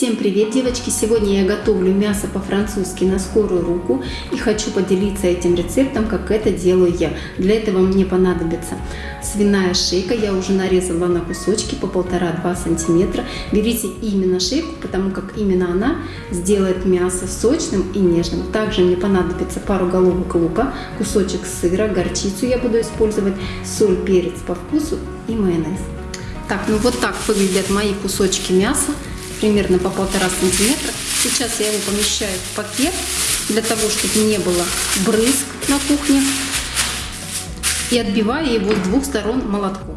привет, девочки! Сегодня я готовлю мясо по-французски на скорую руку и хочу поделиться этим рецептом, как это делаю я. Для этого мне понадобится свиная шейка, я уже нарезала на кусочки по 1,5-2 сантиметра. Берите именно шейку, потому как именно она сделает мясо сочным и нежным. Также мне понадобится пару головок лука, кусочек сыра, горчицу я буду использовать, соль, перец по вкусу и майонез. Так, ну вот так выглядят мои кусочки мяса примерно по полтора сантиметра. Сейчас я его помещаю в пакет для того, чтобы не было брызг на кухне. И отбиваю его с двух сторон молотком.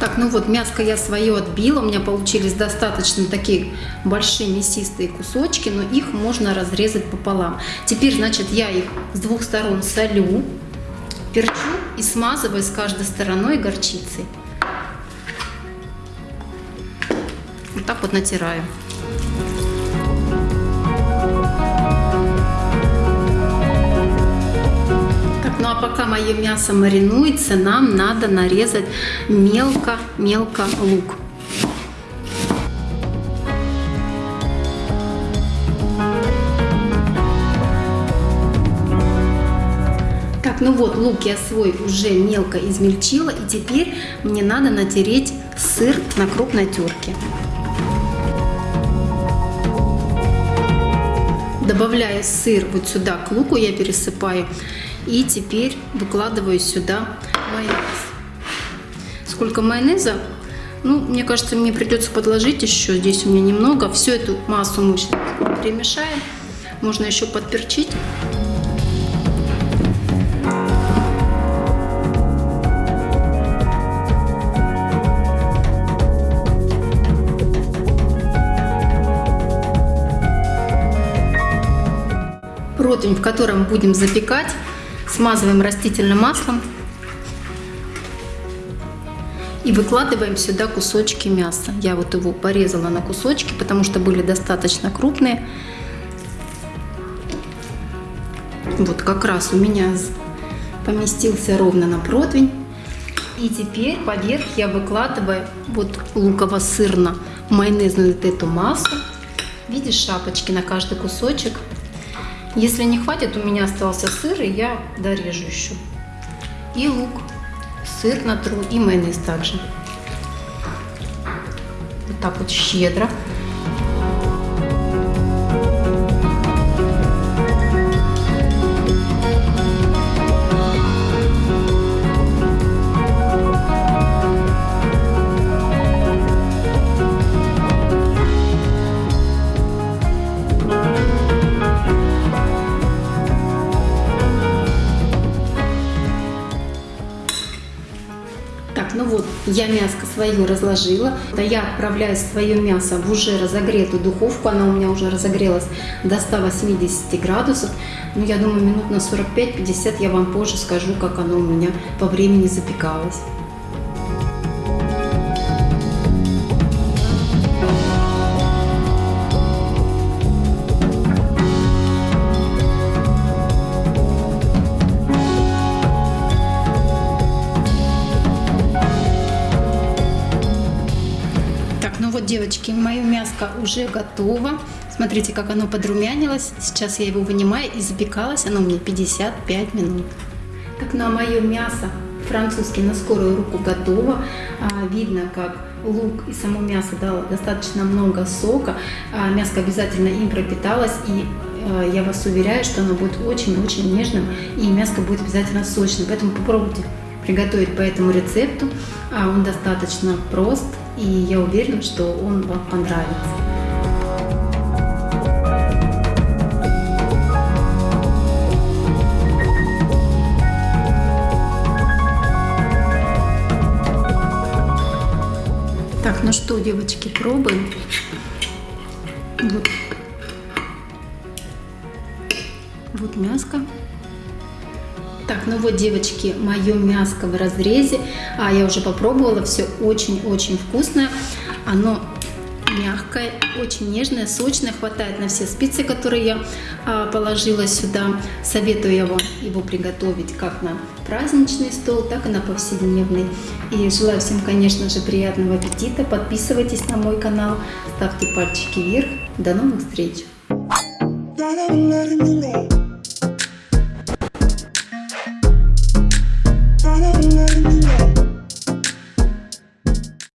Так, ну вот мяско я свое отбила, у меня получились достаточно такие большие мясистые кусочки, но их можно разрезать пополам. Теперь, значит, я их с двух сторон солю, перчу и смазываю с каждой стороной горчицей. Вот так вот натираю. Ну а пока мое мясо маринуется, нам надо нарезать мелко-мелко лук. Так, ну вот, лук я свой уже мелко измельчила, и теперь мне надо натереть сыр на крупной терке. Добавляю сыр вот сюда к луку, я пересыпаю. И теперь выкладываю сюда майонез. Сколько майонеза? Ну, мне кажется, мне придется подложить еще. Здесь у меня немного. Всю эту массу мы перемешаем. Можно еще подперчить. Противень, в котором будем запекать, смазываем растительным маслом и выкладываем сюда кусочки мяса. Я вот его порезала на кусочки, потому что были достаточно крупные. Вот как раз у меня поместился ровно на противень. И теперь поверх я выкладываю вот луково-сырно-майонезную вот эту массу. Видишь шапочки на каждый кусочек. Если не хватит, у меня остался сыр, и я дорежу еще. И лук, сыр натру и майонез также. Вот так вот щедро. Ну вот, я мяско свое разложила. Я отправляю свое мясо в уже разогретую духовку. Она у меня уже разогрелась до 180 градусов. Ну, я думаю, минут на 45-50 я вам позже скажу, как оно у меня по времени запекалось. Девочки, мое мяско уже готово. Смотрите, как оно подрумянилось. Сейчас я его вынимаю и запекалось оно мне 55 минут. Как на мое мясо французский на скорую руку готово. А, видно, как лук и само мясо дало достаточно много сока. А, мяско обязательно им пропиталось и а, я вас уверяю, что оно будет очень-очень нежным и мяско будет обязательно сочным. Поэтому попробуйте приготовить по этому рецепту. Он достаточно прост и я уверена, что он вам понравится. Так, ну что, девочки, пробуем. Вот, вот мяско. Так, ну вот, девочки, мое мяско в разрезе. А, я уже попробовала, все очень-очень вкусное. Оно мягкое, очень нежное, сочное, хватает на все специи, которые я а, положила сюда. Советую его, его приготовить как на праздничный стол, так и на повседневный. И желаю всем, конечно же, приятного аппетита. Подписывайтесь на мой канал, ставьте пальчики вверх. До новых встреч!